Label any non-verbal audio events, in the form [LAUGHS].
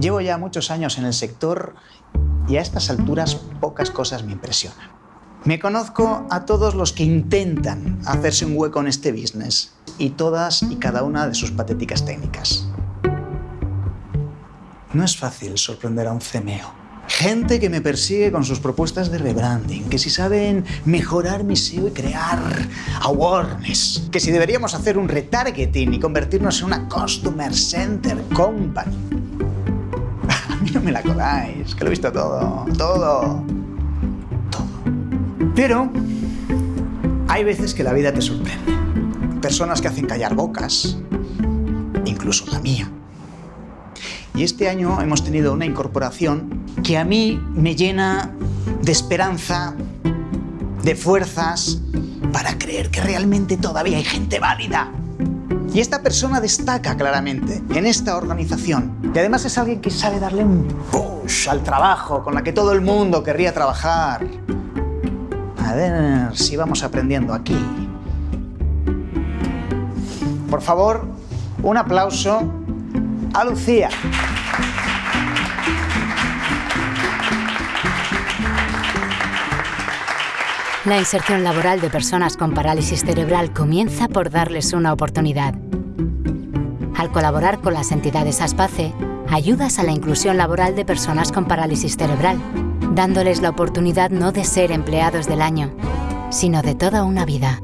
Llevo ya muchos años en el sector y a estas alturas pocas cosas me impresionan. Me conozco a todos los que intentan hacerse un hueco en este business y todas y cada una de sus patéticas técnicas. No es fácil sorprender a un CMO. Gente que me persigue con sus propuestas de rebranding, que si saben mejorar mi SEO y crear awareness, que si deberíamos hacer un retargeting y convertirnos en una Customer Center Company. [LAUGHS] Mí no me la coláis, que lo he visto todo, todo, todo. Pero hay veces que la vida te sorprende. Personas que hacen callar bocas, incluso la mía. Y este año hemos tenido una incorporación que a mí me llena de esperanza, de fuerzas, para creer que realmente todavía hay gente válida. Y esta persona destaca claramente en esta organización. Y además es alguien que sabe darle un push al trabajo, con la que todo el mundo querría trabajar. A ver si vamos aprendiendo aquí. Por favor, un aplauso a Lucía. La inserción laboral de personas con parálisis cerebral comienza por darles una oportunidad. Al colaborar con las entidades ASPACE, ayudas a la inclusión laboral de personas con parálisis cerebral, dándoles la oportunidad no de ser empleados del año, sino de toda una vida.